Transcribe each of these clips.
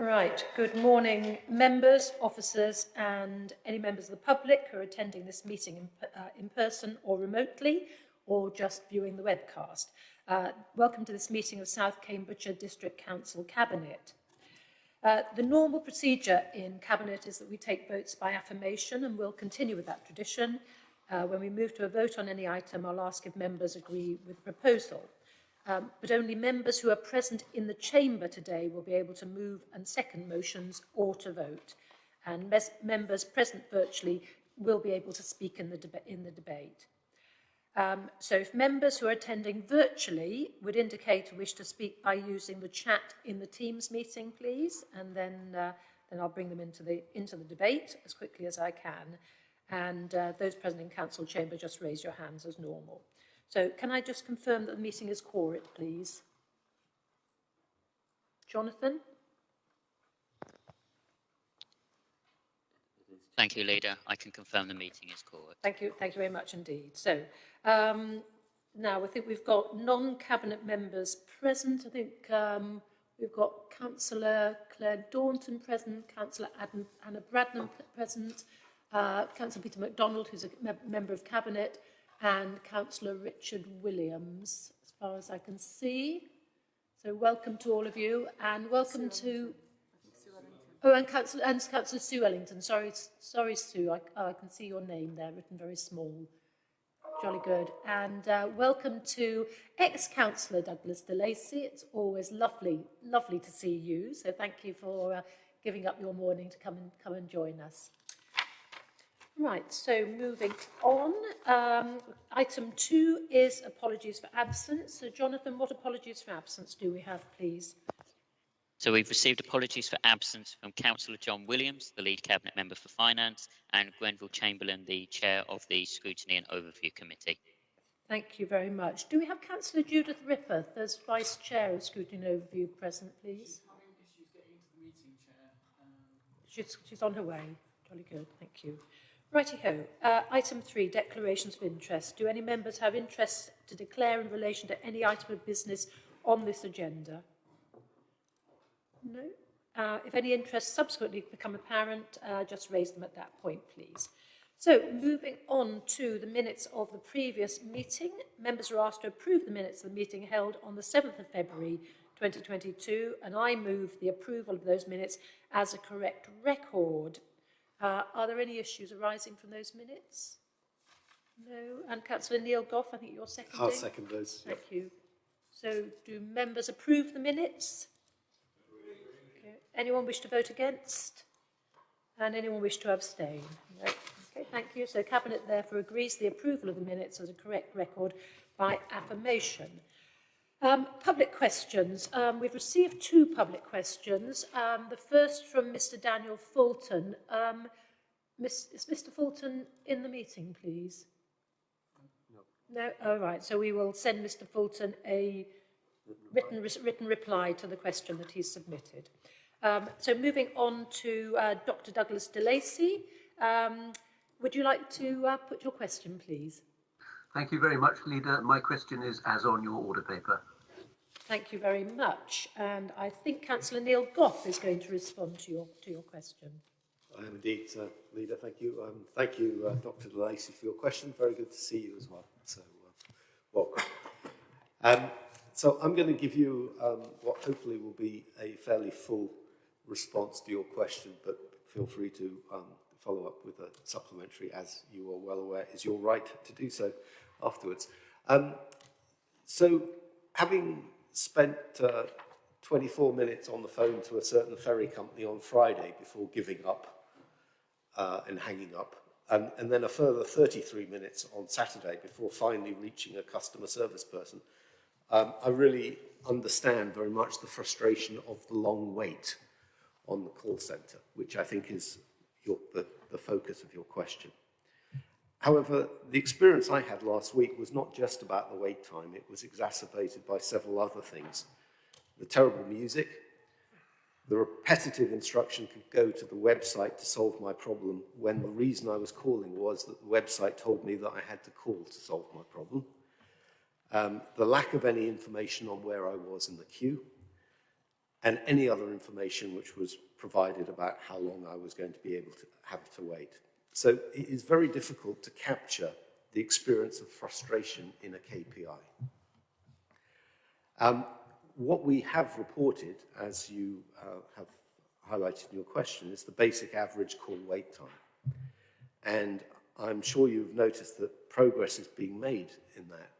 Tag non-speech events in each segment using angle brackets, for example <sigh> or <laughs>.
Right, good morning members, officers and any members of the public who are attending this meeting in, uh, in person or remotely or just viewing the webcast. Uh, welcome to this meeting of South Cambridgeshire District Council Cabinet. Uh, the normal procedure in Cabinet is that we take votes by affirmation and we'll continue with that tradition. Uh, when we move to a vote on any item, I'll ask if members agree with the proposal. Um, but only members who are present in the chamber today will be able to move and second motions or to vote. And members present virtually will be able to speak in the, in the debate. Um, so if members who are attending virtually would indicate a wish to speak by using the chat in the Teams meeting, please, and then, uh, then I'll bring them into the, into the debate as quickly as I can. And uh, those present in council chamber, just raise your hands as normal. So can I just confirm that the meeting is quorate, please? Jonathan? Thank you, Leader. I can confirm the meeting is quorate. Thank you. Thank you very much indeed. So um, now I think we've got non-cabinet members present. I think um, we've got Councillor Claire Daunton present, Councillor Adam, Anna Bradnam present, uh, Councillor Peter MacDonald, who's a me member of Cabinet, and Councillor Richard Williams, as far as I can see. So welcome to all of you, and welcome to... Oh, and Councillor, and Councillor Sue Ellington. Sorry, sorry, Sue. I, oh, I can see your name there, written very small. Jolly good. And uh, welcome to ex-councillor Douglas DeLacy. It's always lovely, lovely to see you. So thank you for uh, giving up your morning to come and come and join us. Right, so moving on. Um, item two is apologies for absence. So Jonathan, what apologies for absence do we have, please? So we've received apologies for absence from Councillor John Williams, the lead cabinet member for finance, and Grenville Chamberlain, the chair of the Scrutiny and Overview Committee. Thank you very much. Do we have Councillor Judith Rippeth as vice chair of Scrutiny and Overview present, please? She's, she's on her way. Jolly good, thank you. Righty-ho. Uh, item three, declarations of interest. Do any members have interests to declare in relation to any item of business on this agenda? No? Uh, if any interests subsequently become apparent, uh, just raise them at that point, please. So, moving on to the minutes of the previous meeting, members are asked to approve the minutes of the meeting held on the 7th of February 2022, and I move the approval of those minutes as a correct record. Uh, are there any issues arising from those minutes? No. And Councillor Neil Gough, I think you're seconding. I'll second those. Thank you. So do members approve the minutes? Okay. Anyone wish to vote against? And anyone wish to abstain? No. Okay, thank you. So Cabinet therefore agrees the approval of the minutes as a correct record by affirmation. Um, public questions. Um, we've received two public questions. Um, the first from Mr Daniel Fulton. Um, is Mr Fulton in the meeting, please? No. No? All right. So we will send Mr Fulton a written, written reply to the question that he's submitted. Um, so moving on to uh, Dr Douglas DeLacy. Um, would you like to uh, put your question, please? Thank you very much, Leader. My question is as on your order paper. Thank you very much. And I think Councillor Neil Gough is going to respond to your, to your question. I am indeed, uh, Leader. Thank you. Um, thank you, uh, Dr. DeLacy, for your question. Very good to see you as well. So, uh, welcome. Um, so I'm going to give you um, what hopefully will be a fairly full response to your question, but feel free to um, follow up with a supplementary, as you are well aware, is your right to do so afterwards. Um, so having spent uh, 24 minutes on the phone to a certain ferry company on Friday before giving up uh, and hanging up, and, and then a further 33 minutes on Saturday before finally reaching a customer service person. Um, I really understand very much the frustration of the long wait on the call centre, which I think is your, the, the focus of your question. However, the experience I had last week was not just about the wait time, it was exacerbated by several other things. The terrible music, the repetitive instruction to go to the website to solve my problem when the reason I was calling was that the website told me that I had to call to solve my problem. Um, the lack of any information on where I was in the queue, and any other information which was provided about how long I was going to be able to have to wait. So it is very difficult to capture the experience of frustration in a KPI. Um, what we have reported, as you uh, have highlighted in your question, is the basic average call wait time. And I'm sure you've noticed that progress is being made in that,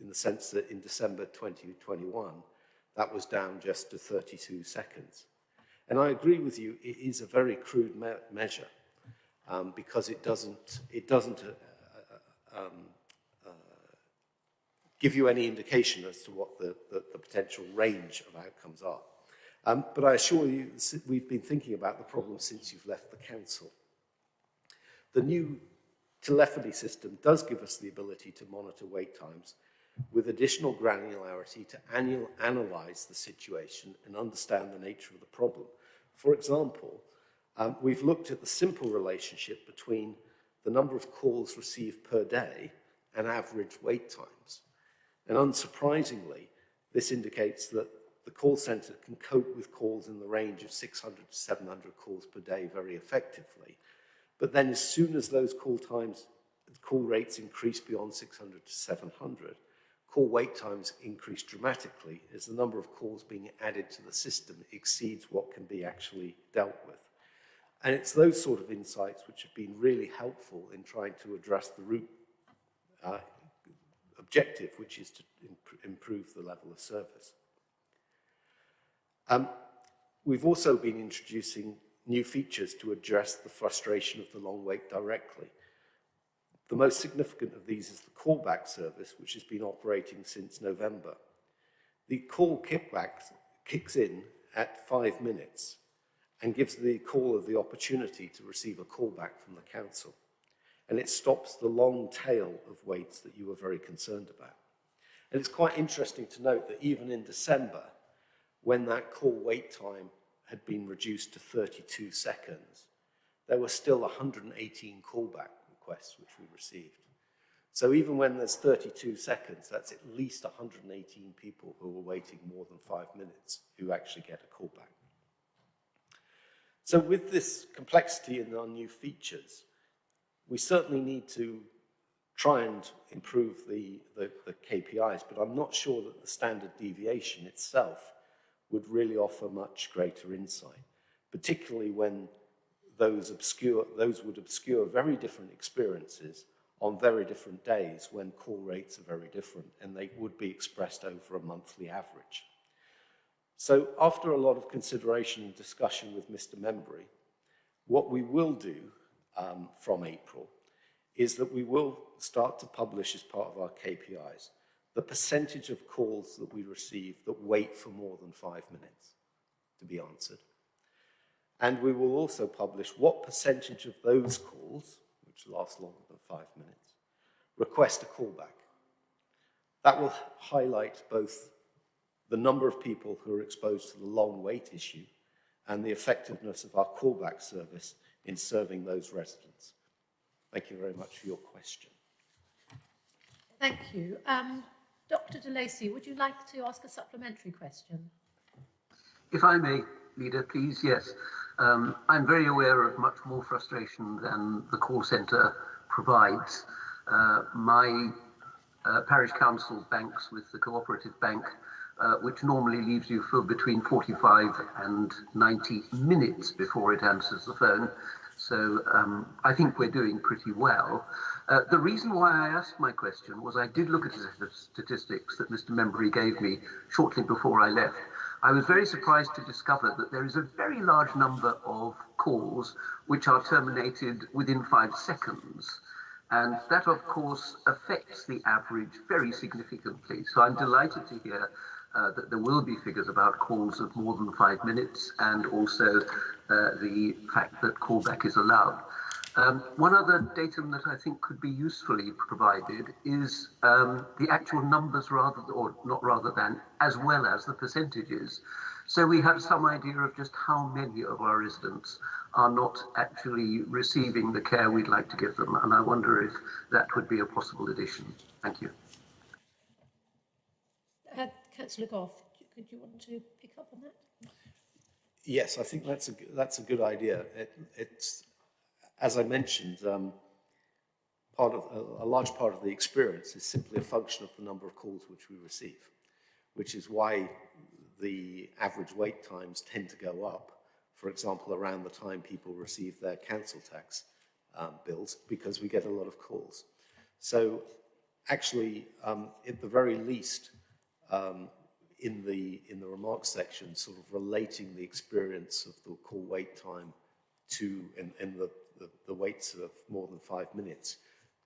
in the sense that in December 2021, that was down just to 32 seconds. And I agree with you, it is a very crude me measure um, because it doesn't, it doesn't uh, uh, um, uh, give you any indication as to what the, the, the potential range of outcomes are. Um, but I assure you, we've been thinking about the problem since you've left the council. The new telephony system does give us the ability to monitor wait times with additional granularity to annual, analyze the situation and understand the nature of the problem. For example, um, we've looked at the simple relationship between the number of calls received per day and average wait times. And unsurprisingly, this indicates that the call center can cope with calls in the range of 600 to 700 calls per day very effectively. But then as soon as those call times, call rates increase beyond 600 to 700, call wait times increase dramatically as the number of calls being added to the system exceeds what can be actually dealt with. And it's those sort of insights which have been really helpful in trying to address the root uh, objective, which is to imp improve the level of service. Um, we've also been introducing new features to address the frustration of the long wait directly. The most significant of these is the callback service, which has been operating since November. The call kickback kicks in at five minutes and gives the caller the opportunity to receive a callback from the council. And it stops the long tail of waits that you were very concerned about. And it's quite interesting to note that even in December, when that call wait time had been reduced to 32 seconds, there were still 118 callback requests which we received. So even when there's 32 seconds, that's at least 118 people who are waiting more than five minutes who actually get a callback. So with this complexity and our new features, we certainly need to try and improve the, the, the KPIs, but I'm not sure that the standard deviation itself would really offer much greater insight, particularly when those, obscure, those would obscure very different experiences on very different days when call rates are very different and they would be expressed over a monthly average. So after a lot of consideration and discussion with Mr. Membry, what we will do um, from April is that we will start to publish as part of our KPIs the percentage of calls that we receive that wait for more than five minutes to be answered. And we will also publish what percentage of those calls, which last longer than five minutes, request a callback. That will highlight both the number of people who are exposed to the long wait issue and the effectiveness of our callback service in serving those residents. Thank you very much for your question. Thank you. Um, Dr de Lacy, would you like to ask a supplementary question? If I may, Leader, please, yes. Um, I'm very aware of much more frustration than the call centre provides. Uh, my uh, parish council banks with the cooperative bank uh, which normally leaves you for between 45 and 90 minutes before it answers the phone. So um, I think we're doing pretty well. Uh, the reason why I asked my question was I did look at the statistics that Mr. Membry gave me shortly before I left. I was very surprised to discover that there is a very large number of calls which are terminated within five seconds. And that, of course, affects the average very significantly. So I'm delighted to hear uh, that there will be figures about calls of more than five minutes and also uh, the fact that callback is allowed. Um, one other datum that I think could be usefully provided is um, the actual numbers rather, or not rather than, as well as the percentages. So we have some idea of just how many of our residents are not actually receiving the care we'd like to give them. And I wonder if that would be a possible addition. Thank you. Councillor Gough, could you want to pick up on that? Yes, I think that's a, that's a good idea. It, it's, as I mentioned, um, part of, a, a large part of the experience is simply a function of the number of calls which we receive, which is why the average wait times tend to go up, for example, around the time people receive their council tax um, bills, because we get a lot of calls. So actually, um, at the very least, um, in the in the remarks section, sort of relating the experience of the call wait time to and, and the, the, the waits of more than five minutes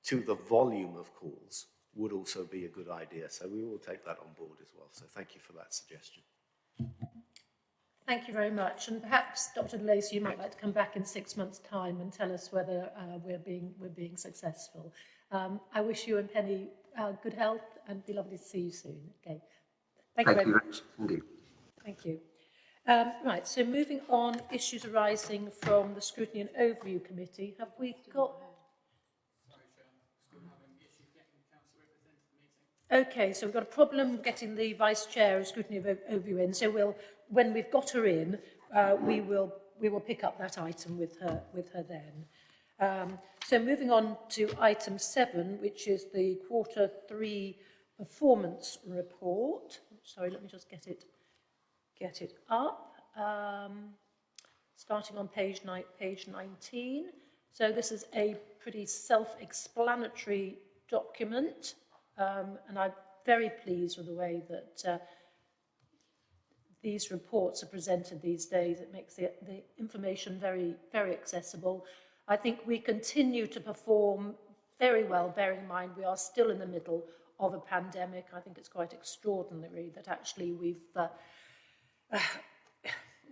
to the volume of calls would also be a good idea. So we will take that on board as well. So thank you for that suggestion. Thank you very much. And perhaps, Dr. Lacey, you might like to come back in six months' time and tell us whether uh, we're, being, we're being successful. Um, I wish you and Penny uh, good health and be lovely to see you soon. Okay. Thank, you Thank very you much. very much indeed. Thank you. Um, right, so moving on, issues arising from the Scrutiny and Overview Committee. Have we got... Okay, so we've got a problem getting the Vice Chair of Scrutiny of Overview in, so we'll, when we've got her in, uh, we will we will pick up that item with her with her then. Um, so moving on to item seven, which is the quarter three performance report. Sorry, let me just get it get it up. Um, starting on page, page 19. So this is a pretty self-explanatory document, um, and I'm very pleased with the way that uh, these reports are presented these days. It makes the, the information very, very accessible. I think we continue to perform very well, bearing in mind we are still in the middle of a pandemic. I think it's quite extraordinary that actually we've uh, <sighs>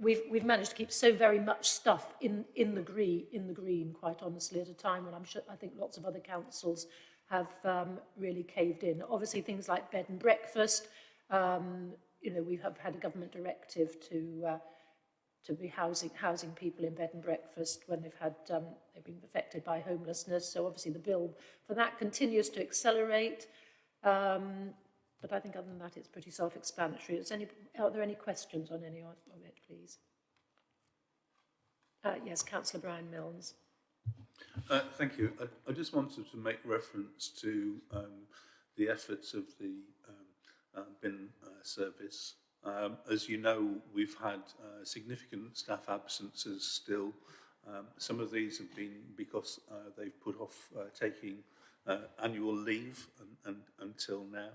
we've, we've managed to keep so very much stuff in, in, the green, in the green, quite honestly, at a time when I'm sure, I think lots of other councils have um, really caved in. Obviously, things like bed and breakfast, um, you know, we have had a government directive to, uh, to be housing, housing people in bed and breakfast when they've had, um, they've been affected by homelessness. So obviously the bill for that continues to accelerate. Um, but I think other than that, it's pretty self-explanatory. Are there any questions on any of it, please? Uh, yes, Councillor Brian Milnes. Uh, thank you. I, I just wanted to make reference to um, the efforts of the um, uh, bin uh, service. Um, as you know, we've had uh, significant staff absences still. Um, some of these have been because uh, they've put off taking uh, annual leave and, and, until now.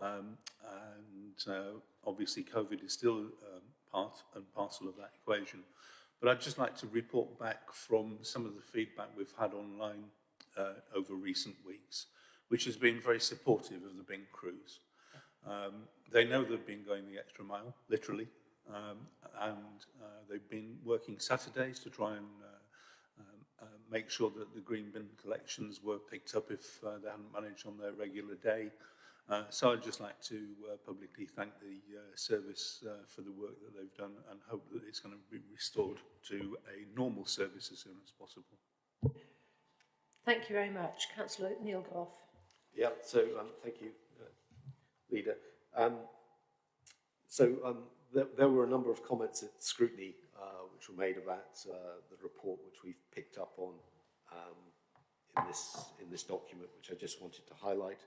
Um, and uh, obviously COVID is still um, part and parcel of that equation. But I'd just like to report back from some of the feedback we've had online uh, over recent weeks, which has been very supportive of the Bing crews. Um, they know they've been going the extra mile, literally, um, and uh, they've been working Saturdays to try and uh, make sure that the green bin collections were picked up if uh, they hadn't managed on their regular day. Uh, so I'd just like to uh, publicly thank the uh, service uh, for the work that they've done and hope that it's going to be restored to a normal service as soon as possible. Thank you very much. Councillor Neil Gough. Yeah, so um, thank you, uh, Leader. Um, so um, there, there were a number of comments at scrutiny which were made about uh, the report which we've picked up on um, in, this, in this document, which I just wanted to highlight.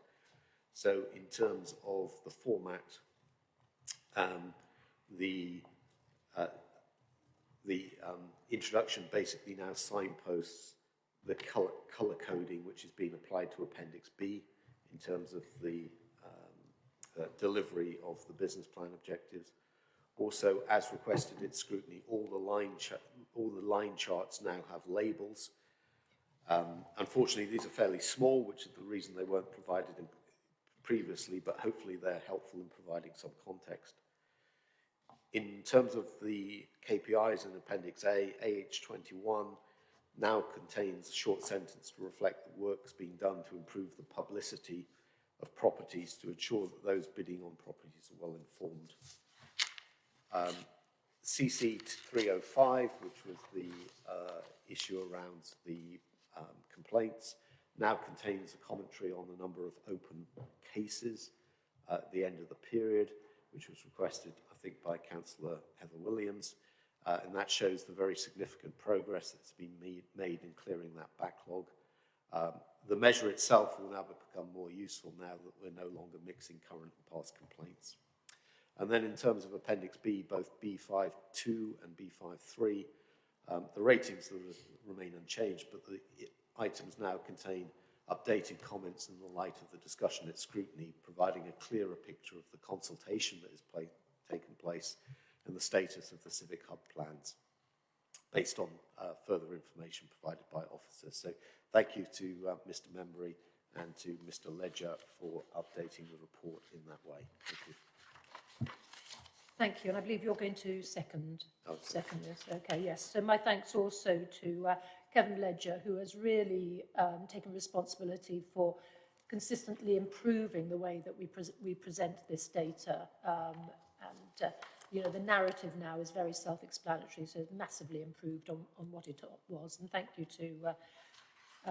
So in terms of the format, um, the, uh, the um, introduction basically now signposts the color, color coding which is being applied to Appendix B in terms of the um, uh, delivery of the business plan objectives. Also, as requested in scrutiny, all the line, all the line charts now have labels. Um, unfortunately, these are fairly small, which is the reason they weren't provided previously, but hopefully they're helpful in providing some context. In terms of the KPIs in Appendix A, AH21 now contains a short sentence to reflect the work's being done to improve the publicity of properties to ensure that those bidding on properties are well informed. Um, CC 305, which was the uh, issue around the um, complaints, now contains a commentary on the number of open cases uh, at the end of the period, which was requested, I think by Councillor Heather Williams, uh, and that shows the very significant progress that's been made, made in clearing that backlog. Um, the measure itself will now become more useful now that we're no longer mixing current and past complaints. And then in terms of Appendix B, both B52 and B53, um, the ratings remain unchanged, but the items now contain updated comments in the light of the discussion at scrutiny, providing a clearer picture of the consultation that has pla- taken place and the status of the civic hub plans based on uh, further information provided by officers. So thank you to uh, Mr Membry and to Mr Ledger for updating the report in that way. Thank you. And I believe you're going to second, Oh, second this. Okay, yes. So my thanks also to uh, Kevin Ledger, who has really um, taken responsibility for consistently improving the way that we, pres we present this data. Um, and, uh, you know, the narrative now is very self-explanatory, so it's massively improved on, on what it was. And thank you to uh,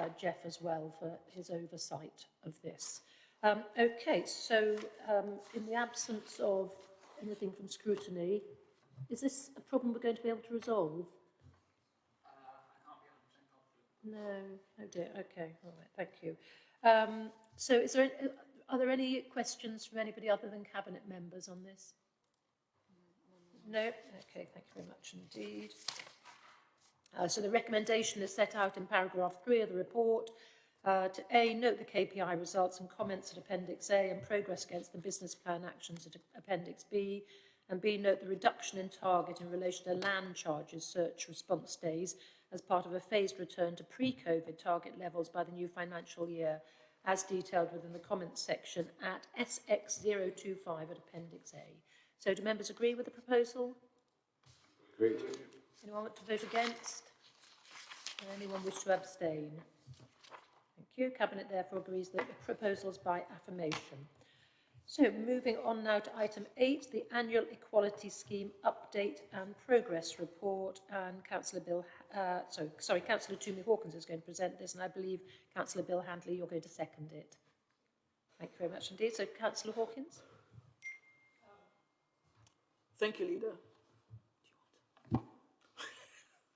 uh, Jeff as well for his oversight of this. Um, okay, so um, in the absence of anything from scrutiny, is this a problem we're going to be able to resolve? No, oh dear, okay, all right, thank you. Um, so is there, any- are there any questions from anybody other than cabinet members on this? No, okay, thank you very much indeed. Uh, so the recommendation is set out in paragraph three of the report. Uh, to A, note the KPI results and comments at Appendix A and progress against the business plan actions at Appendix B. And B, note the reduction in target in relation to land charges search response days as part of a phased return to pre-COVID target levels by the new financial year, as detailed within the comments section at SX025 at Appendix A. So do members agree with the proposal? Agreed. Anyone want to vote against? Anyone wish to abstain? Thank you. Cabinet therefore agrees that the proposals by affirmation. So moving on now to item eight, the annual equality scheme update and progress report. And Councillor Bill, uh, sorry, sorry, Councillor Tumi Hawkins is going to present this, and I believe Councillor Bill Handley, you're going to second it. Thank you very much indeed. So Councillor Hawkins. Thank you, Leader.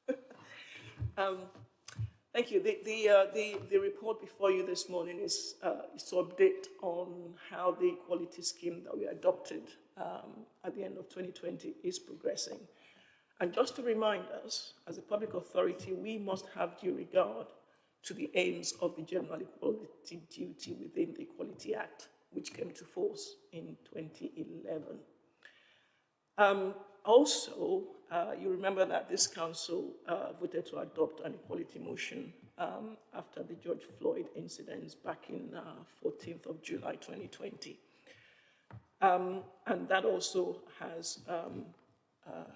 <laughs> um, thank you. The, the, uh, the, the report before you this morning is, uh, is to update on how the equality scheme that we adopted um, at the end of 2020 is progressing. And just to remind us, as a public authority, we must have due regard to the aims of the General Equality Duty within the Equality Act, which came to force in 2011. Um, also, uh, you remember that this council uh, voted to adopt an equality motion um, after the George Floyd incidents back in uh, 14th of July 2020. Um, and that also has um, uh,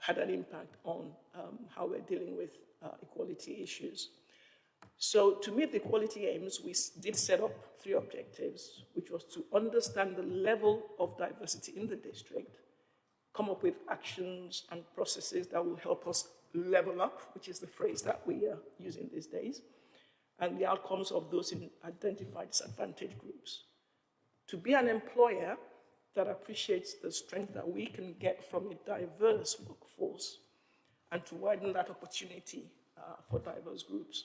had an impact on um, how we're dealing with uh, equality issues. So to meet the equality aims, we did set up three objectives, which was to understand the level of diversity in the district, come up with actions and processes that will help us level up, which is the phrase that we are using these days, and the outcomes of those in identified disadvantaged groups. To be an employer that appreciates the strength that we can get from a diverse workforce and to widen that opportunity uh, for diverse groups.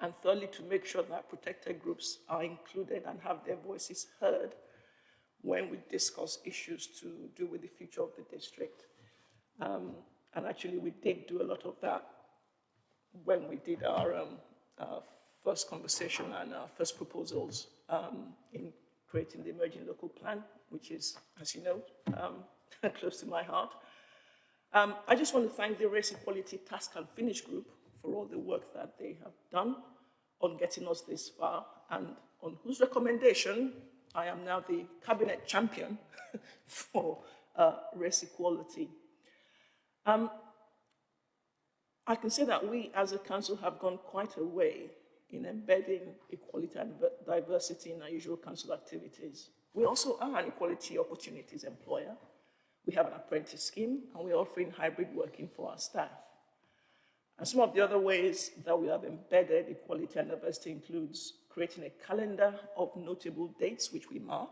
And thirdly, to make sure that protected groups are included and have their voices heard when we discuss issues to do with the future of the district. Um, and actually, we did do a lot of that when we did our um, uh, first conversation and our first proposals um, in creating the emerging local plan, which is, as you know, um, <laughs> close to my heart. Um, I just want to thank the Race Equality Task and Finish Group for all the work that they have done on getting us this far and on whose recommendation I am now the cabinet champion <laughs> for uh, race equality. Um, I can say that we as a council have gone quite a way in embedding equality and diversity in our usual council activities. We also are an equality opportunities employer. We have an apprentice scheme and we're offering hybrid working for our staff. And some of the other ways that we have embedded equality and diversity includes creating a calendar of notable dates which we mark.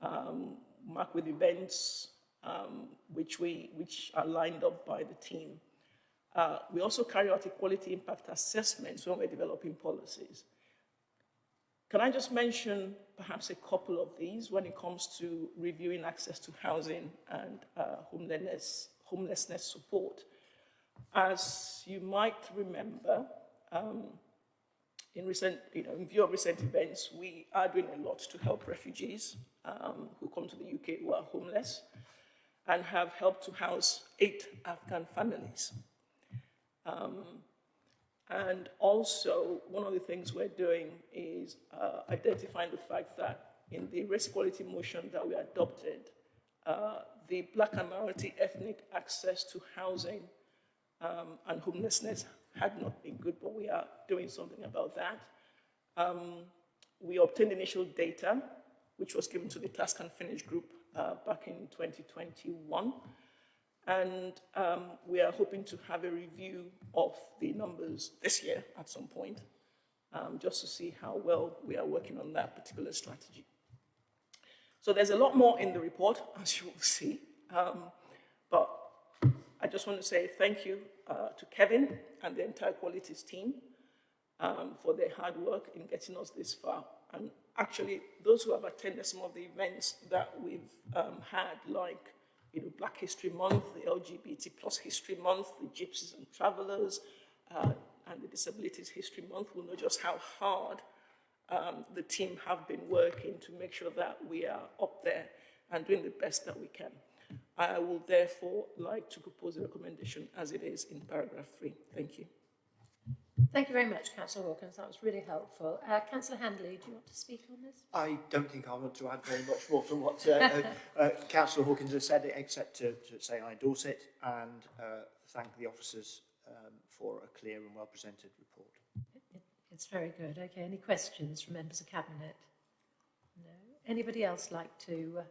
Um, mark with events um, which, we, which are lined up by the team. Uh, we also carry out equality impact assessments when we're developing policies. Can I just mention perhaps a couple of these when it comes to reviewing access to housing and uh, homelessness, homelessness support? As you might remember, um, in recent, you know, in view of recent events, we are doing a lot to help refugees um, who come to the UK who are homeless and have helped to house eight Afghan families. Um, and also, one of the things we're doing is uh, identifying the fact that in the race equality motion that we adopted, uh, the black and minority ethnic access to housing um, and homelessness had not been good, but we are doing something about that. Um, we obtained initial data, which was given to the Task and Finish group uh, back in 2021. And um, we are hoping to have a review of the numbers this year at some point, um, just to see how well we are working on that particular strategy. So there's a lot more in the report, <laughs> as you will see. Um, I just want to say thank you uh, to Kevin and the entire Qualities team um, for their hard work in getting us this far. And actually, those who have attended some of the events that we've um, had, like you know, Black History Month, the LGBT plus History Month, the Gypsies and Travelers, uh, and the Disabilities History Month will know just how hard um, the team have been working to make sure that we are up there and doing the best that we can. I will therefore like to propose a recommendation as it is in paragraph three. Thank you. Thank you very much, Councillor Hawkins. That was really helpful. Uh, Councillor Handley, do you want to speak on this? I don't think I want to add very much more from what uh, uh, <laughs> uh, Councillor Hawkins has said, except to, to say I endorse it and uh, thank the officers um, for a clear and well presented report. It, it, it's very good. Okay, any questions from members of Cabinet? No. Anybody else like to uh,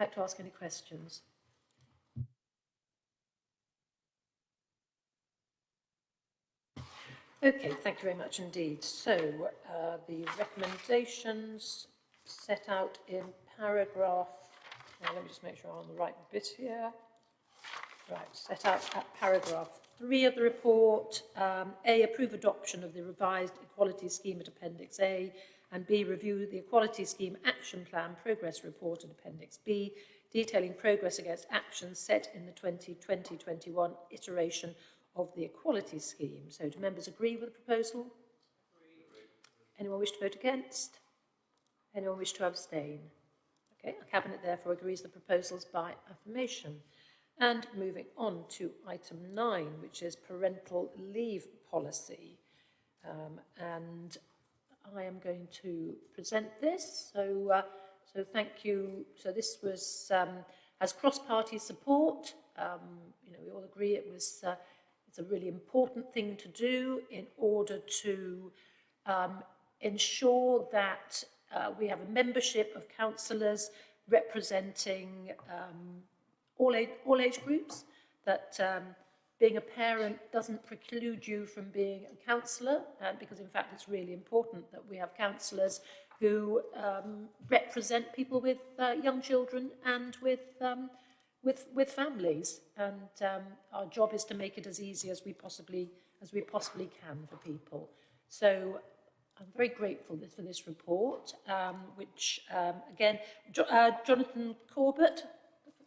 like to ask any questions? Okay, thank you very much indeed. So, uh, the recommendations set out in paragraph, now let me just make sure I'm on the right bit here. Right, set out at paragraph three of the report. Um, A, approve adoption of the revised equality scheme at Appendix A, and B, review the equality scheme action plan progress report at Appendix B, detailing progress against actions set in the 2020-21 iteration of the equality scheme. So do members agree with the proposal? Anyone wish to vote against? Anyone wish to abstain? Okay, the Cabinet therefore agrees the proposals by affirmation. And moving on to item nine, which is parental leave policy. Um, and I am going to present this. So, uh, so thank you. So this was um, has cross-party support. Um, you know, we all agree it was uh, it's a really important thing to do in order to um, ensure that uh, we have a membership of councillors representing um, all, age, all age groups, that um, being a parent doesn't preclude you from being a counsellor, uh, because in fact it's really important that we have counsellors who um, represent people with uh, young children and with um, with, with families. And um, our job is to make it as easy as we possibly, as we possibly can for people. So I'm very grateful for this report, um, which, um, again, jo uh, Jonathan Corbett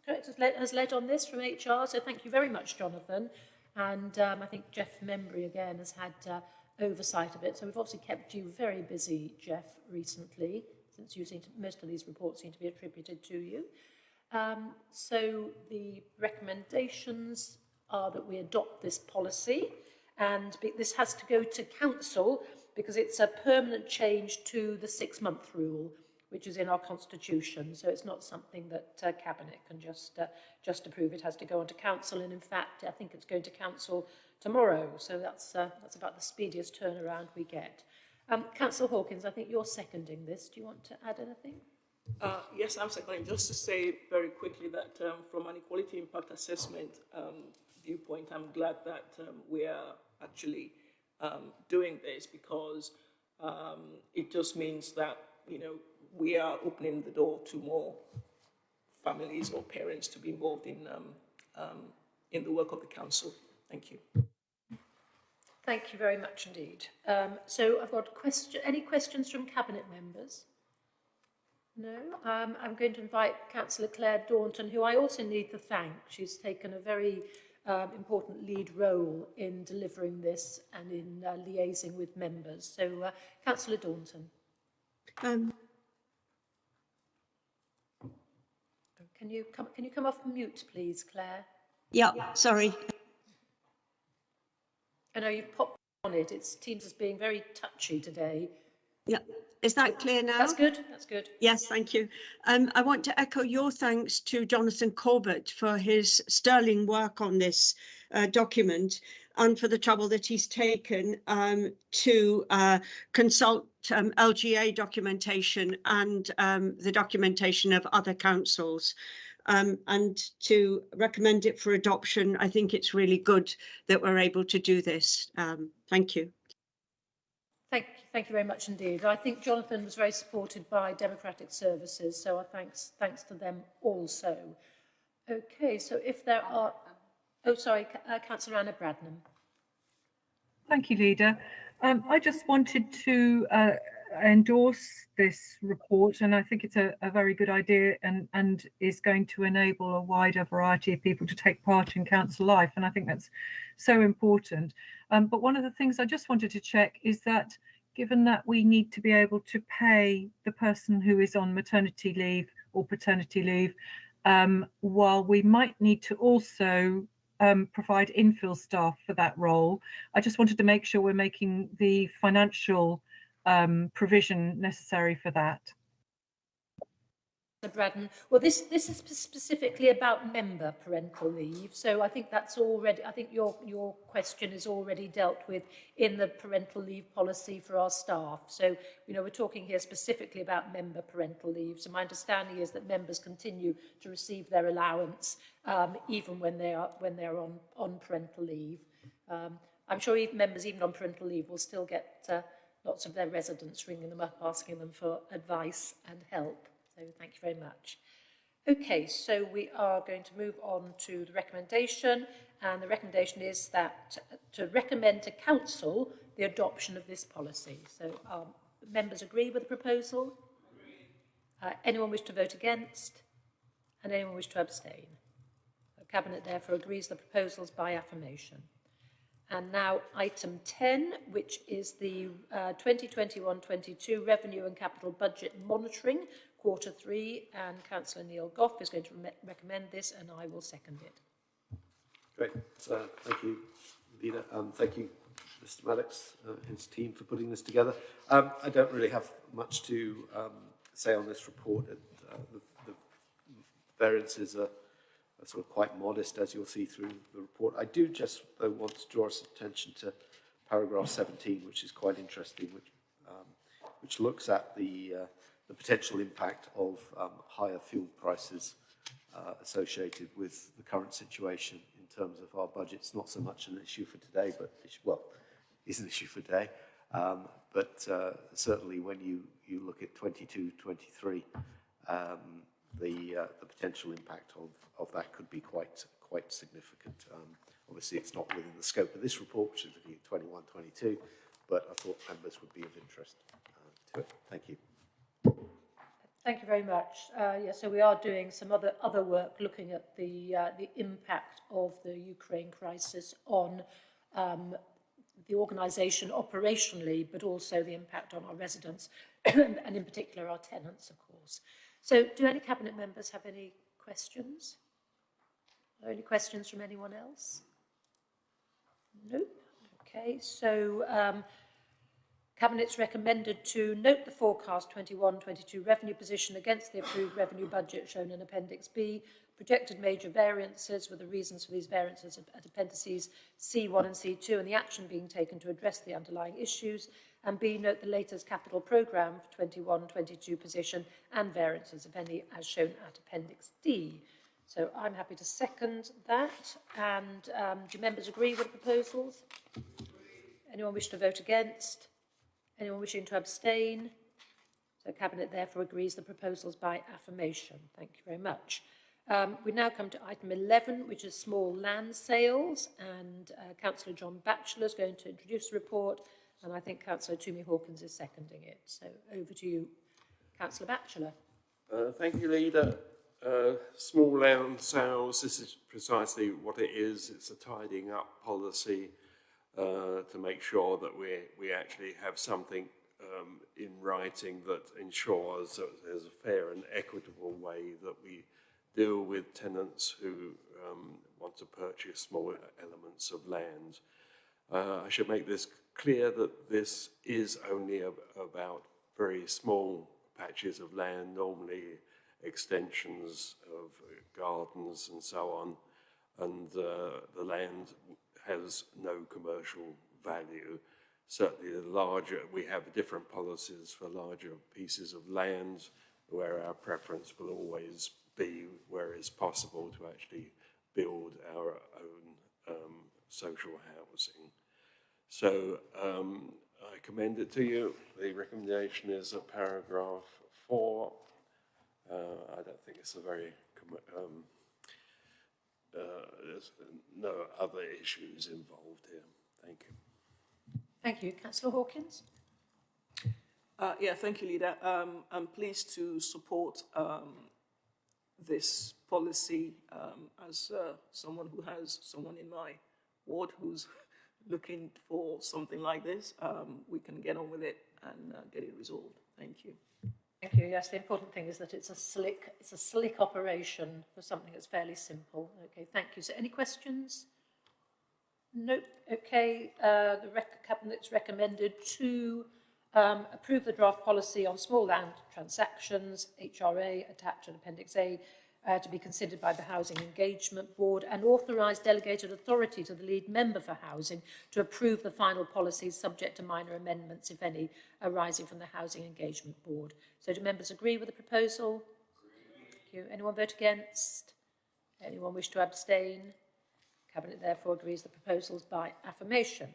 has led, has led on this from HR, so thank you very much, Jonathan. And um, I think Jeff Membry, again, has had uh, oversight of it. So we've obviously kept you very busy, Jeff, recently, since you seem to, most of these reports seem to be attributed to you. Um, so the recommendations are that we adopt this policy and be, this has to go to council because it's a permanent change to the six-month rule which is in our constitution. So it's not something that uh, cabinet can just uh, just approve. It has to go on to council. And in fact I think it's going to council tomorrow. So that's uh, that's about the speediest turnaround we get. Um, Councillor Hawkins I think you're seconding this. Do you want to add anything? Uh, yes, I'm seconding. Just to say very quickly that um, from an equality impact assessment um, viewpoint, I'm glad that um, we are actually um, doing this because um, it just means that, you know, we are opening the door to more families or parents to be involved in, um, um, in the work of the council. Thank you. Thank you very much indeed. Um, so I've got question, any questions from cabinet members? No, um, I'm going to invite Councillor Claire Daunton, who I also need to thank. She's taken a very um, important lead role in delivering this and in uh, liaising with members. So, uh, Councillor Daunton, can you come? Can you come off mute, please, Claire? yeah, sorry. I know you've popped on it. It seems as being very touchy today. Yeah, is that clear now? That's good. That's good. Yes, thank you. Um, I want to echo your thanks to Jonathan Corbett for his sterling work on this uh, document and for the trouble that he's taken um, to uh, consult um, LGA documentation and um, the documentation of other councils. Um, and to recommend it for adoption, I think it's really good that we're able to do this. Um, thank you. Thank, thank you very much indeed. I think Jonathan was very supported by Democratic Services, so I thanks, thanks to them also. Okay, so if there are, oh, sorry, uh, Councillor Anna Bradnam. Thank you, Leader. Um, I just wanted to uh, endorse this report, and I think it's a, a very good idea and, and is going to enable a wider variety of people to take part in council life. And I think that's so important. Um, but one of the things I just wanted to check is that given that we need to be able to pay the person who is on maternity leave or paternity leave, um, while we might need to also um, provide infill staff for that role. I just wanted to make sure we're making the financial um, provision necessary for that. Councillor Bradnam. Well, this, this is specifically about member parental leave. So I think that's already, I think your, your question is already dealt with in the parental leave policy for our staff. So, you know, we're talking here specifically about member parental leave. So my understanding is that members continue to receive their allowance um, even when they are, when they're on, on parental leave. Um, I'm sure even members, even on parental leave, will still get uh, lots of their residents ringing them up, asking them for advice and help. So thank you very much. Okay, so we are going to move on to the recommendation, and the recommendation is that to recommend to council the adoption of this policy. So um, members agree with the proposal? Uh, anyone wish to vote against? And anyone wish to abstain? The Cabinet therefore agrees the proposals by affirmation. And now item 10, which is the 2021-22 uh, Revenue and Capital Budget Monitoring, quarter three, and Councillor Neil Gough is going to re recommend this, and I will second it. Great. So, thank you, Leader. Um, thank you, Mr. Maddox, uh, his team for putting this together. Um, I don't really have much to um, say on this report. Uh, the, the variances are sort of quite modest, as you'll see through the report. I do just, though, want to draw attention to paragraph 17, which is quite interesting, which, um, which looks at the uh, the potential impact of um, higher fuel prices uh, associated with the current situation in terms of our budgets. Not so much an issue for today, but well, is an issue for today. Um, but uh, certainly when you, you look at 22, 23, um, the, uh, the potential impact of, of that could be quite, quite significant. Um, obviously, it's not within the scope of this report, which is looking at 21, 22, but I thought members would be of interest uh, to it. Thank you. Thank you very much. Uh, yeah, so we are doing some other other work looking at the uh, the impact of the Ukraine crisis on um, the organisation operationally, but also the impact on our residents <coughs> and in particular our tenants, of course. So do any cabinet members have any questions? Are there any questions from anyone else? Nope. Okay, so um, Cabinet's recommended to note the forecast 21-22 revenue position against the approved revenue budget shown in Appendix B, projected major variances with the reasons for these variances at appendices C1 and C2 and the action being taken to address the underlying issues, and B, note the latest capital programme for 21-22 position and variances, if any, as shown at Appendix D. So I'm happy to second that. And um, do members agree with the proposals? Anyone wish to vote against? Anyone wishing to abstain? So Cabinet therefore agrees the proposals by affirmation. Thank you very much. Um, we now come to item 11, which is small land sales, and uh, Councillor John Batchelor is going to introduce the report, and I think Councillor Tumi Hawkins is seconding it. So over to you, Councillor Batchelor. Uh, thank you, Leader. Uh, small land sales, this is precisely what it is. It's a tidying up policy uh, to make sure that we, we actually have something um, in writing that ensures that there's a fair and equitable way that we deal with tenants who um, want to purchase small elements of land. Uh, I should make this clear that this is only ab about very small patches of land, normally extensions of gardens and so on, and uh, the land has no commercial value. Certainly the larger, we have different policies for larger pieces of land where our preference will always be where it's possible to actually build our own um, social housing. So um, I commend it to you. The recommendation is a paragraph four. Uh, I don't think it's a very, um, uh, there's no other issues involved here. Thank you. Thank you. Councillor Hawkins? Uh, yeah, thank you, Leader. Um, I'm pleased to support um, this policy um, as uh, someone who has someone in my ward who's looking for something like this. Um, we can get on with it and uh, get it resolved. Thank you. Thank you. Yes, the important thing is that it's a slick, it's a slick operation for something that's fairly simple. Okay, thank you. So any questions? Nope. Okay, uh, the rec Cabinet's recommended to um, approve the draft policy on small land transactions, HRA, attached to Appendix A, uh, to be considered by the Housing Engagement Board and authorise delegated authority to the lead member for housing to approve the final policies subject to minor amendments, if any, arising from the Housing Engagement Board. So do members agree with the proposal? Thank you. Anyone vote against? Anyone wish to abstain? Cabinet therefore agrees the proposals by affirmation.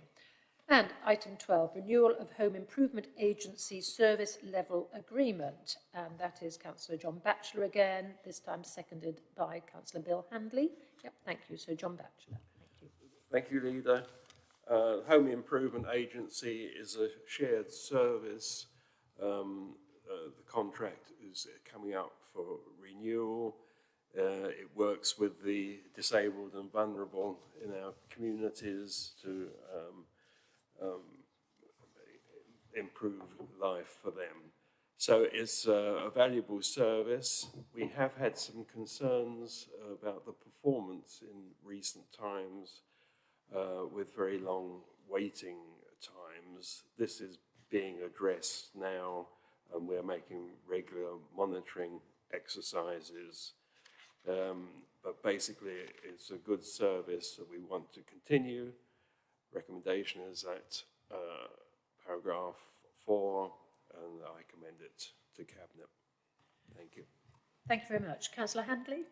And item 12, renewal of Home Improvement Agency Service Level Agreement. And that is Councillor John Batchelor again, this time seconded by Councillor Bill Handley. Yep, thank you. So John Batchelor, thank you. Thank you, Leader. Uh, Home Improvement Agency is a shared service. Um, uh, the contract is coming up for renewal. Uh, it works with the disabled and vulnerable in our communities to um, um, improve life for them. So it's uh, a valuable service. We have had some concerns about the performance in recent times uh, with very long waiting times. This is being addressed now and we're making regular monitoring exercises. Um, but basically it's a good service that we want to continue recommendation is that uh, paragraph four, and I commend it to Cabinet. Thank you. Thank you very much. Councillor Handley?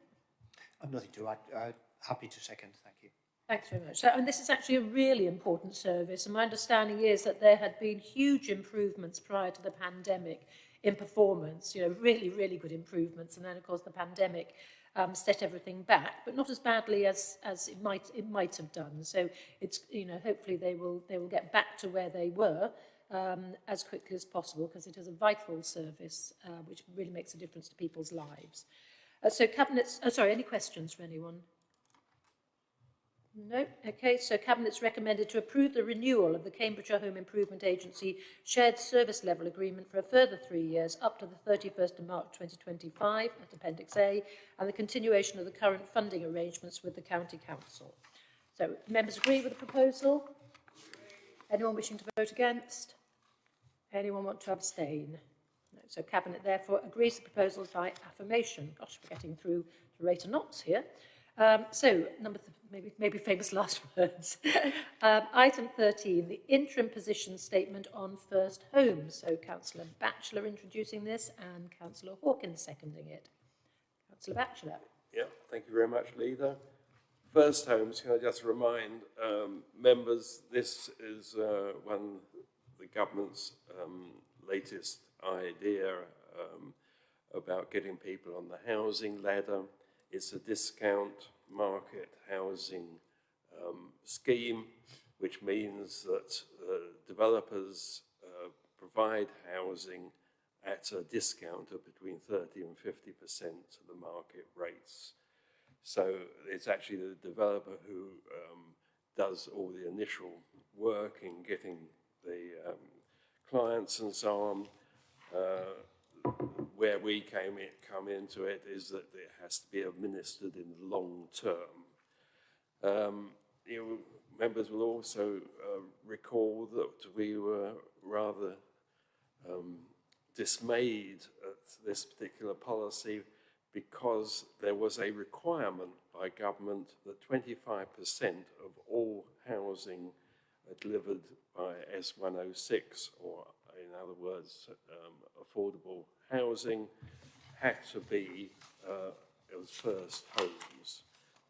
I've nothing to add. Uh, happy to second. Thank you. Thanks very much. So, and this is actually a really important service, and my understanding is that there had been huge improvements prior to the pandemic in performance, you know, really, really good improvements, and then, of course, the pandemic um, set everything back, but not as badly as, as it, might, it might have done. So it's, you know, hopefully they will, they will get back to where they were um, as quickly as possible because it is a vital service uh, which really makes a difference to people's lives. Uh, so cabinets, oh, sorry, any questions from anyone? No. Okay, so Cabinet's recommended to approve the renewal of the Cambridgeshire Home Improvement Agency shared service level agreement for a further three years up to the 31st of March 2025 at Appendix A and the continuation of the current funding arrangements with the County Council. So members agree with the proposal? Anyone wishing to vote against? Anyone want to abstain? No. So Cabinet therefore agrees the proposals by affirmation. Gosh, we're getting through the rate of knots here. Um, so, number maybe, maybe famous <laughs> last words. <laughs> um, item 13, the interim position statement on first homes. So, Councillor Batchelor introducing this and Councillor Hawkins seconding it. Councillor Batchelor. Yeah, thank you very much, Leader. First homes, can I just remind um, members, this is uh, one of the government's um, latest idea um, about getting people on the housing ladder. It's a discount market housing um, scheme, which means that uh, developers uh, provide housing at a discount of between 30 and 50% of the market rates. So it's actually the developer who um, does all the initial work in getting the um, clients and so on. Uh, where we came in, come into it is that it has to be administered in the long term. Um, you members will also uh, recall that we were rather um, dismayed at this particular policy because there was a requirement by government that 25% of all housing delivered by S106, or other words, um, affordable housing, had to be uh, it was first homes.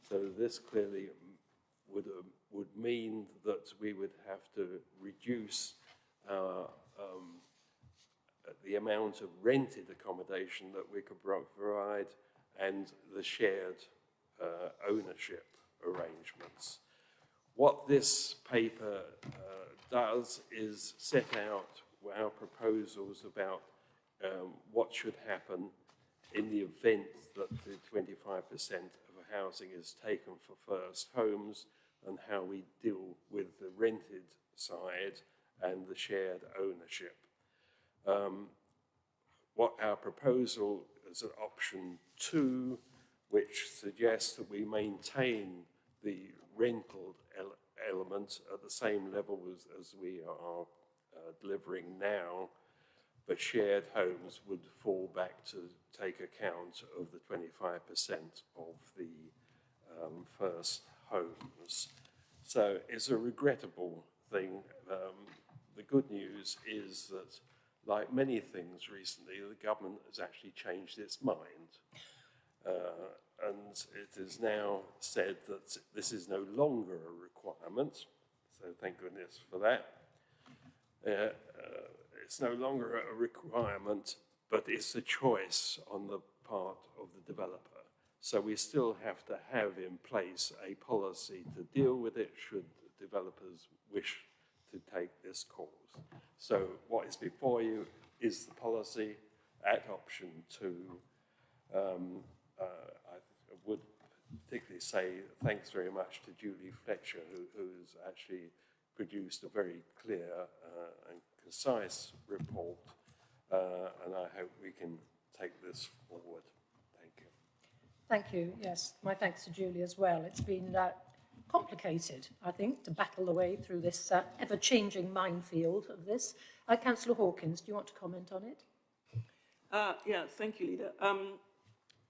So this clearly would, uh, would mean that we would have to reduce our, um, the amount of rented accommodation that we could provide and the shared uh, ownership arrangements. What this paper uh, does is set out our proposals about um, what should happen in the event that the 25% of housing is taken for first homes and how we deal with the rented side and the shared ownership. Um, what our proposal is an option two, which suggests that we maintain the rental ele element at the same level as, as we are uh, delivering now, but shared homes would fall back to take account of the 25% of the um, first homes. So it's a regrettable thing. Um, the good news is that, like many things recently, the government has actually changed its mind. Uh, and it is now said that this is no longer a requirement, so thank goodness for that. Uh, uh, it's no longer a requirement, but it's a choice on the part of the developer. So we still have to have in place a policy to deal with it should developers wish to take this course. So what is before you is the policy at option two. Um, uh, I would particularly say thanks very much to Julie Fletcher, who, who's actually produced a very clear uh, and concise report, uh, and I hope we can take this forward. Thank you. Thank you. Yes, my thanks to Julie as well. It's been uh, complicated, I think, to battle the way through this uh, ever-changing minefield of this. Uh, Councillor Hawkins, do you want to comment on it? Uh, yeah, thank you, Leader. Um,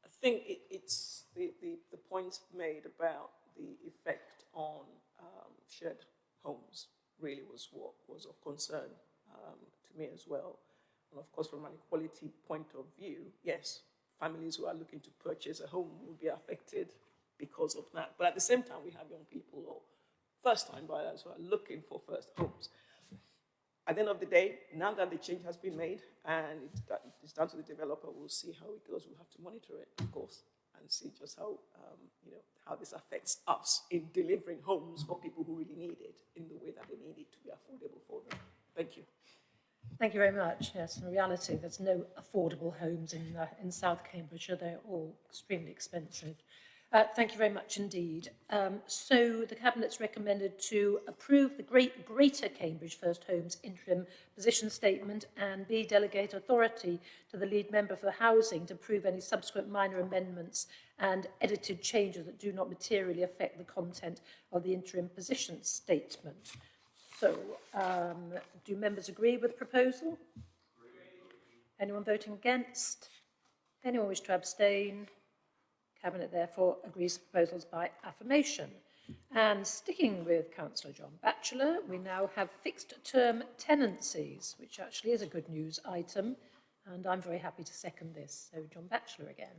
I think it, it's the, the, the points made about the effect on um, shared homes really was what was of concern um, to me as well. And of course, from an equality point of view, yes, families who are looking to purchase a home will be affected because of that. But at the same time, we have young people or first-time buyers who are looking for first homes. At the end of the day, now that the change has been made and it's down to the developer, we'll see how it goes. We'll have to monitor it, of course, and see just how, um, you know, how this affects us in delivering homes for people who really need it in the way that they need it to be affordable for them. Thank you. Thank you very much. Yes, in reality, there's no affordable homes in, uh, in South Cambridgeshire. They're all extremely expensive. Uh, thank you very much indeed. Um, so the Cabinet's recommended to approve the Great Greater Cambridge First Homes interim position statement and B, delegate authority to the lead member for housing to approve any subsequent minor amendments and edited changes that do not materially affect the content of the interim position statement. So, um, do members agree with the proposal? Anyone voting against? Anyone wish to abstain? Cabinet therefore agrees proposals by affirmation. And sticking with Councillor John Batchelor, we now have fixed term tenancies, which actually is a good news item, and I'm very happy to second this. So John Batchelor again.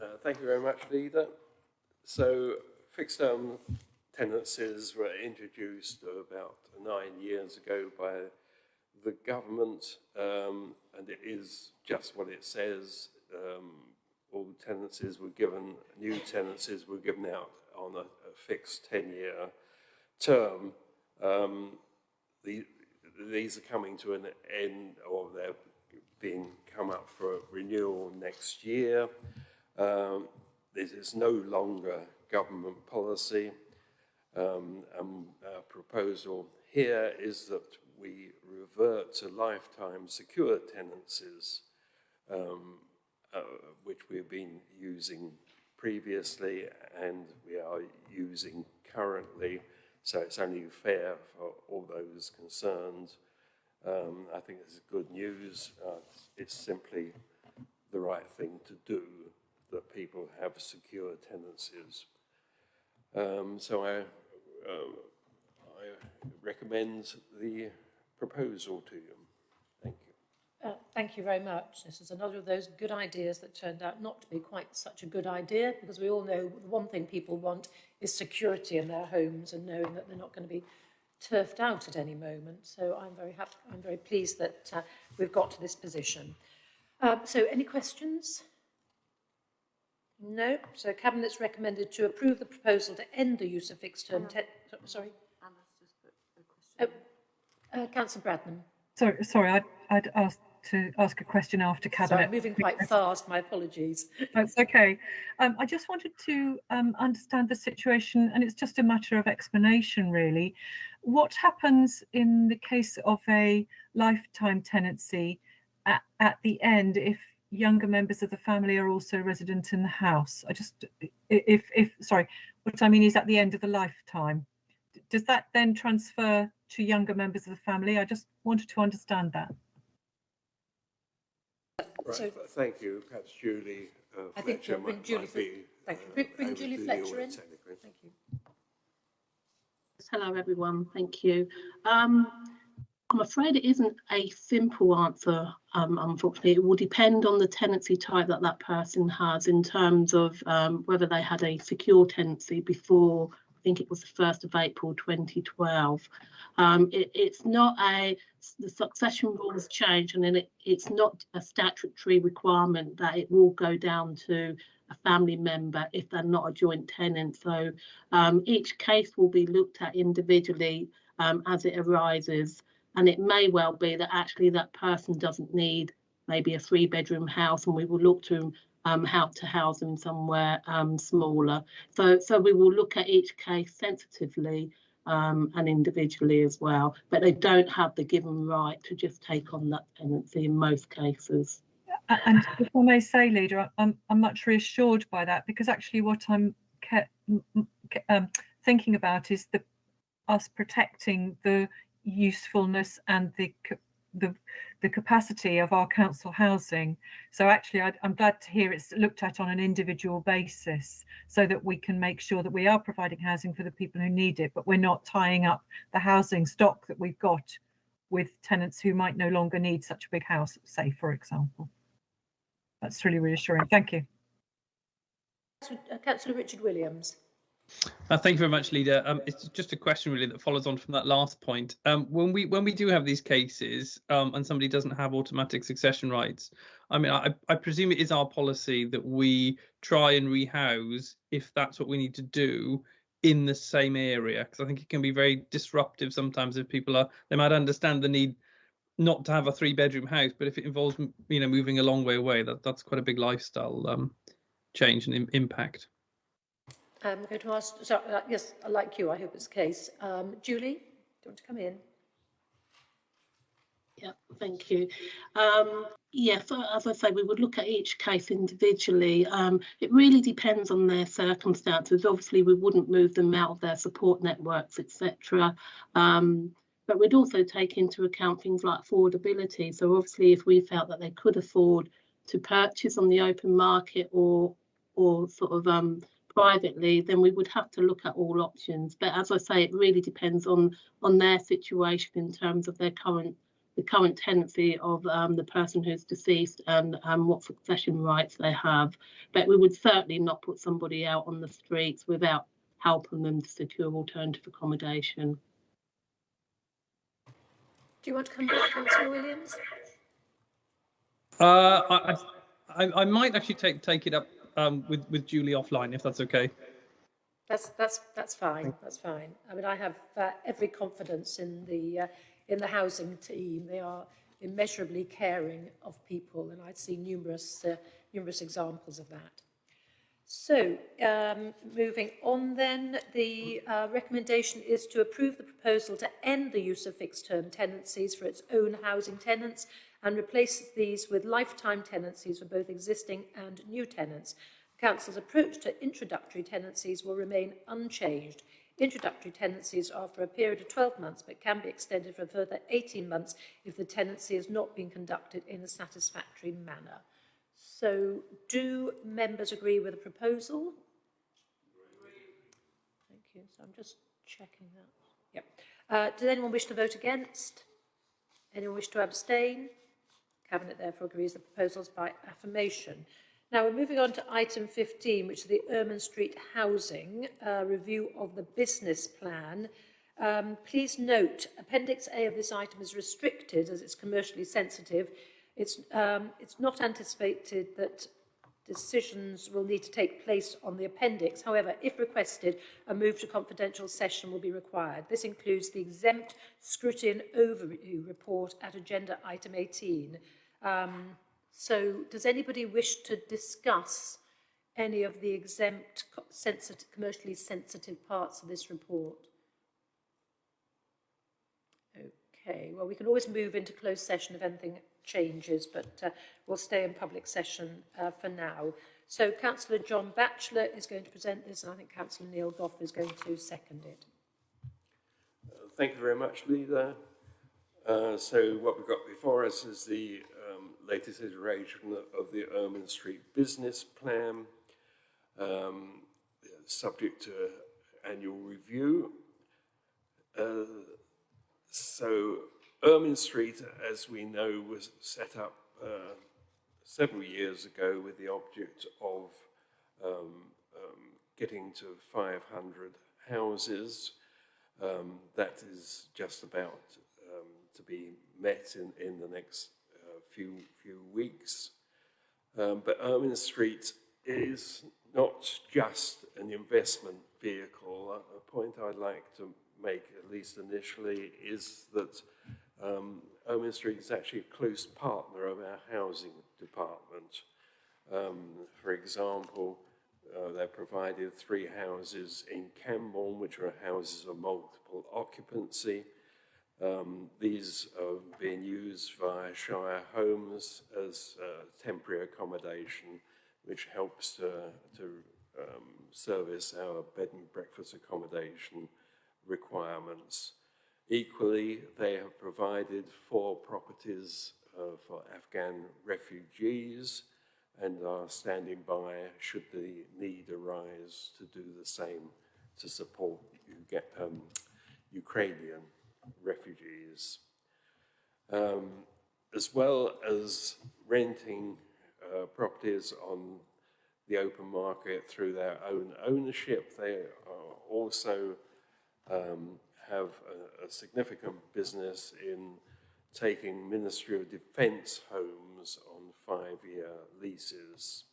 Uh, thank you very much, Leader. So fixed term tenancies were introduced about nine years ago by the government, um, and it is just what it says, um, all tenancies were given, new tenancies were given out on a, a fixed 10-year term. Um, the, these are coming to an end, or they're being come up for renewal next year. Um, this is no longer government policy. Um, and our proposal here is that we revert to lifetime secure tenancies, um, uh, which we've been using previously and we are using currently. So it's only fair for all those concerned. Um, I think this is good news. Uh, it's simply the right thing to do that people have secure tenancies. Um, so I, uh, I recommend the proposal to you. Thank you. Uh, thank you very much. This is another of those good ideas that turned out not to be quite such a good idea because we all know the one thing people want is security in their homes and knowing that they're not going to be turfed out at any moment. So I'm very happy, I'm very pleased that uh, we've got to this position. Uh, so any questions? No. So Cabinet's recommended to approve the proposal to end the use of fixed term. sorry. Oh, uh, Councillor Bradnam. Sorry, sorry, I'd, I'd asked to ask a question after cabinet. Sorry, I'm moving quite fast. My apologies. That's okay. Um, I just wanted to um, understand the situation, and it's just a matter of explanation, really. What happens in the case of a lifetime tenancy at, at the end if younger members of the family are also resident in the house? I just, if, if, sorry, what I mean is at the end of the lifetime. Does that then transfer to younger members of the family? I just wanted to understand that. Right, so, thank you. Perhaps Julie uh, I think Fletcher bring might, Julie might be, Thank you. Bring, bring Julie Fletcher in. Thank you. Hello, everyone. Thank you. Um, I'm afraid it isn't a simple answer, um, unfortunately. It will depend on the tenancy type that that person has in terms of um, whether they had a secure tenancy before, I think it was the 1st of April 2012. Um, it, it's not a, the succession rules change and then it, it's not a statutory requirement that it will go down to a family member if they're not a joint tenant. So um, each case will be looked at individually um, as it arises. And it may well be that actually that person doesn't need maybe a three bedroom house and we will look to um, how to house them somewhere um, smaller. So, so we will look at each case sensitively um, and individually as well. But they don't have the given right to just take on that tenancy in most cases. And if I may say, leader, I'm, I'm much reassured by that because actually what I'm um, thinking about is the us protecting the usefulness and the the the capacity of our council housing. So actually, I, am glad to hear it's looked at on an individual basis so that we can make sure that we are providing housing for the people who need it, but we're not tying up the housing stock that we've got with tenants who might no longer need such a big house, say, for example. That's really reassuring. Thank you. Councillor uh, Richard Williams. Uh, thank you very much, Leader. Um, it's just a question really that follows on from that last point. Um, when we when we do have these cases um, and somebody doesn't have automatic succession rights, I mean, I, I presume it is our policy that we try and rehouse if that's what we need to do in the same area because I think it can be very disruptive sometimes if people are they might understand the need not to have a three bedroom house, but if it involves you know moving a long way away, that that's quite a big lifestyle um, change and Im impact. I'm going to ask, so, uh, yes, like you, I hope it's the case. Um, Julie, do you want to come in? Yeah, thank you. Um, yeah, so as I say, we would look at each case individually. Um, it really depends on their circumstances. Obviously, we wouldn't move them out of their support networks, etc. Um, but we'd also take into account things like affordability. So obviously, if we felt that they could afford to purchase on the open market or or sort of um, privately, then we would have to look at all options. But as I say, it really depends on on their situation in terms of their current the current tenancy of um, the person who's deceased and um, what succession rights they have. But we would certainly not put somebody out on the streets without helping them to secure alternative accommodation. Do you want to come back, Councillor Williams? Uh, I, I, I might actually take take it up um, with with Julie offline if that's okay. That's that's that's fine. That's fine. I mean, I have uh, every confidence in the uh, in the housing team. They are immeasurably caring of people, and I'd see numerous uh, numerous examples of that. So, um, moving on then, the uh, recommendation is to approve the proposal to end the use of fixed-term tenancies for its own housing tenants and replaces these with lifetime tenancies for both existing and new tenants. The Council's approach to introductory tenancies will remain unchanged. Introductory tenancies are for a period of 12 months but can be extended for a further 18 months if the tenancy has not been conducted in a satisfactory manner. So do members agree with the proposal? Thank you. So I'm just checking that. Yep. Uh, does anyone wish to vote against? Anyone wish to abstain? Cabinet therefore agrees the proposals by affirmation. Now we're moving on to item 15, which is the Ermine Street Housing uh, review of the business plan. Um, please note, Appendix A of this item is restricted as it's commercially sensitive. It's, um, it's not anticipated that decisions will need to take place on the appendix. However, if requested, a move to confidential session will be required. This includes the exempt scrutiny overview report at agenda item 18. Um, so does anybody wish to discuss any of the exempt sensitive, commercially sensitive parts of this report? Okay, well, we can always move into closed session if anything changes, but uh, we'll stay in public session uh, for now. So Councillor John Batchelor is going to present this, and I think Councillor Neil Gough is going to second it. Uh, thank you very much, Leader. Uh, so what we've got before us is the latest iteration of the Ermine Street Business Plan, um, subject to annual review. Uh, so Ermine Street, as we know, was set up uh, several years ago with the object of um, um, getting to 500 houses. Um, that is just about um, to be met in, in the next few, few weeks. Um, but Ermine Street is not just an investment vehicle. A, point I'd like to make, at least initially, is that um, Street is actually a close partner of our housing department. Um, for example, uh, they provided three houses in Cambourne, which are houses of multiple occupancy. Um, these are being used via Shire Homes as uh, temporary accommodation, which helps to, to um, service our bed and breakfast accommodation requirements. Equally, they have provided four properties uh, for Afghan refugees and are standing by should the need arise to do the same to support um, Ukrainian refugees. Um, as well as renting uh, properties on the open market through their own ownership, they also um, have a, a significant business in taking Ministry of Defence homes on five-year leases.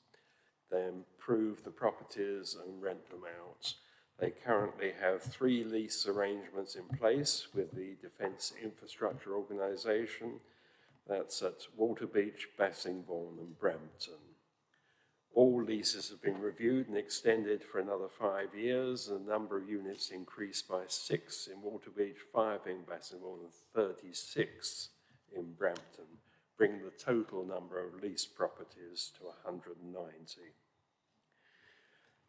They improve the properties and rent them out. They currently have three lease arrangements in place with the Defence Infrastructure Organisation. That's at Waterbeach, Bassingbourn and Brampton. All leases have been reviewed and extended for another five years. The number of units increased by six in Waterbeach, five in Bassingbourn, and 36 in Brampton, bringing the total number of leased properties to 190.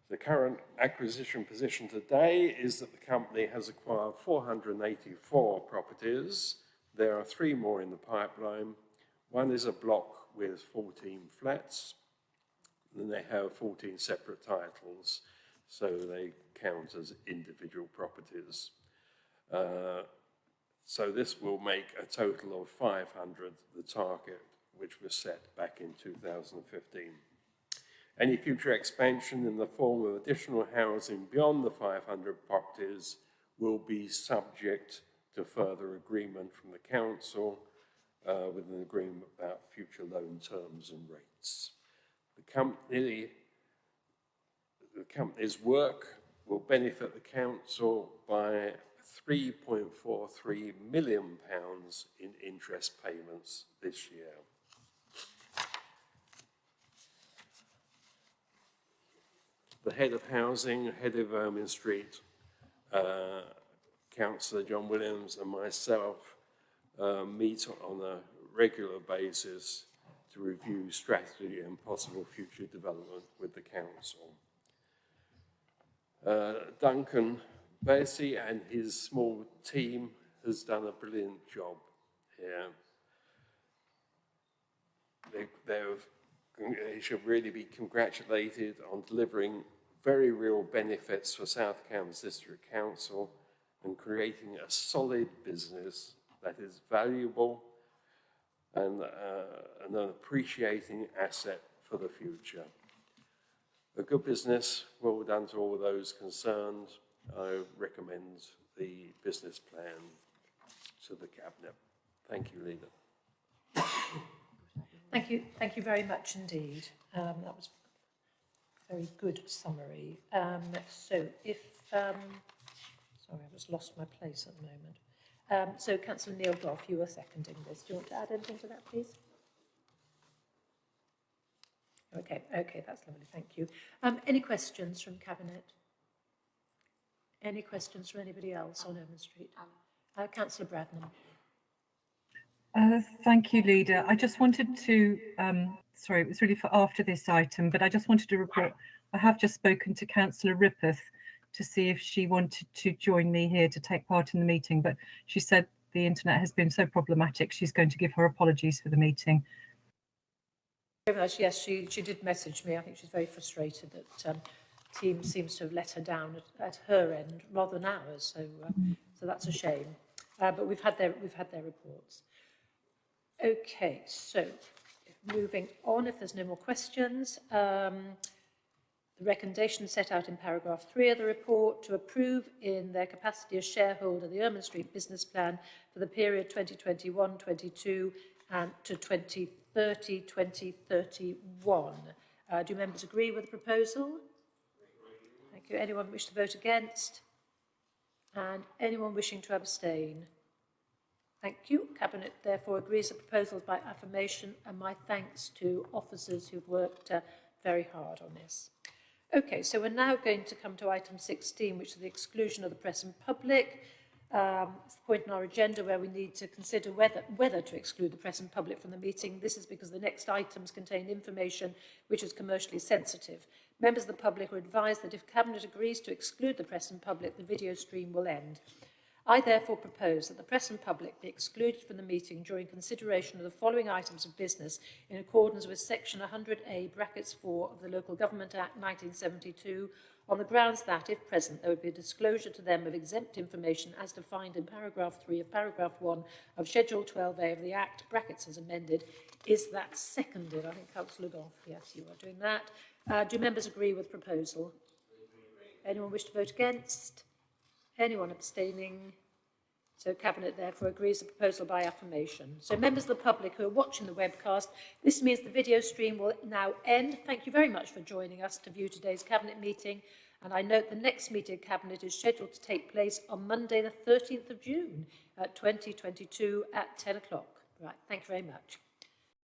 The current acquisition position today is that the company has acquired 484 properties. There are three more in the pipeline. One is a block with 14 flats, then they have 14 separate titles, so they count as individual properties. Uh, so this will make a total of 500, the target which was set back in 2015. Any future expansion in the form of additional housing beyond the 500 properties will be subject to further agreement from the council uh, with an agreement about future loan terms and rates. The company, the company's work will benefit the council by 3.43 million pounds in interest payments this year. The head of housing, head of Ermine Street, uh, Councillor John Williams and myself uh, meet on a regular basis to review strategy and possible future development with the council. Uh, Duncan Bassey and his small team has done a brilliant job here. They, they should really be congratulated on delivering very real benefits for South Cambs District Council and creating a solid business that is valuable and, uh, and an appreciating asset for the future. A good business, well done to all those concerned. I recommend the business plan to the Cabinet. Thank you, Leader. Thank you, thank you very much indeed. Um, that was very good summary. Um, so if, um, sorry, I've just lost my place at the moment. Um, so Councillor Neil Gough, you were seconding this. Do you want to add anything to that, please? Okay, okay, that's lovely, thank you. Um, any questions from Cabinet? Any questions from anybody else on Ermine Street? Uh, Councillor Bradnam. Uh, thank you, Leader. I just wanted to, um, sorry, it was really for after this item, but I just wanted to report, I have just spoken to Councillor Rippeth to see if she wanted to join me here to take part in the meeting, but she said the internet has been so problematic, she's going to give her apologies for the meeting. Yes, she, she did message me. I think she's very frustrated that um, team seems to have let her down at, at her end rather than ours. So, uh, so that's a shame. Uh, but we've had their we've had their reports. Okay, so moving on, if there's no more questions, um, the recommendation set out in paragraph three of the report to approve in their capacity as shareholder the Ermine Street business plan for the period 2021-22 and to 20 30 2031. Uh, do members agree with the proposal? Thank you. Anyone wish to vote against? And anyone wishing to abstain? Thank you. Cabinet therefore agrees the proposals by affirmation and my thanks to officers who've worked uh, very hard on this. Okay, so we're now going to come to item 16, which is the exclusion of the press and public. Um, it's the point in our agenda where we need to consider whether, whether to exclude the press and public from the meeting. This is because the next items contain information which is commercially sensitive. Members of the public are advised that if Cabinet agrees to exclude the press and public, the video stream will end. I therefore propose that the press and public be excluded from the meeting during consideration of the following items of business in accordance with section 100A brackets 4 of the Local Government Act 1972 on the grounds that, if present, there would be a disclosure to them of exempt information as defined in paragraph 3 of paragraph 1 of Schedule 12A of the Act, brackets as amended. Is that seconded? I think Councillor Gough, yes, you are doing that. Uh, do members agree with proposal? Anyone wish to vote against? Anyone abstaining? So Cabinet therefore agrees the proposal by affirmation. So members of the public who are watching the webcast, this means the video stream will now end. Thank you very much for joining us to view today's Cabinet meeting. And I note the next meeting of Cabinet is scheduled to take place on Monday the 13th of June, uh, 2022 at 10 o'clock. Right, thank you very much.